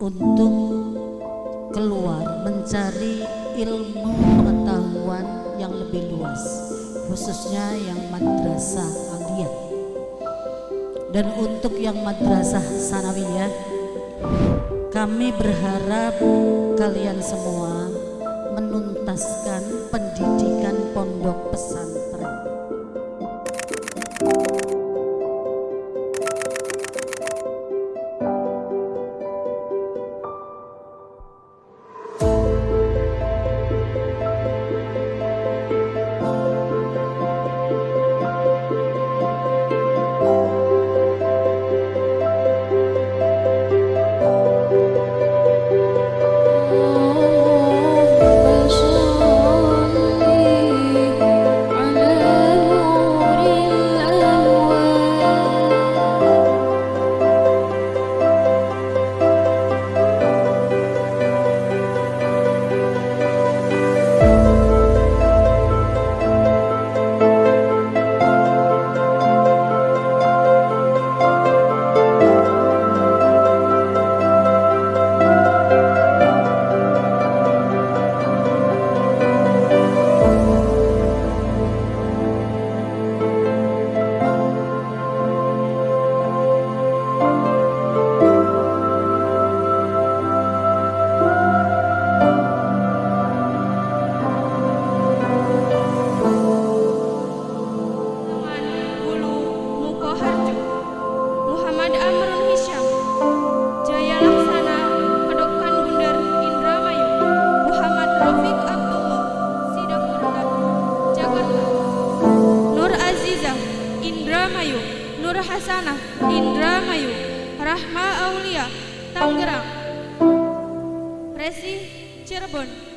untuk keluar mencari ilmu pengetahuan yang lebih luas khususnya yang madrasah aliyah dan untuk yang madrasah sanawiyah kami berharap kalian semua menuntaskan pendidikan pondok pesantren Nur Hasanah Indramayu Rahma Aulia Tangerang. Resi Cirebon. 72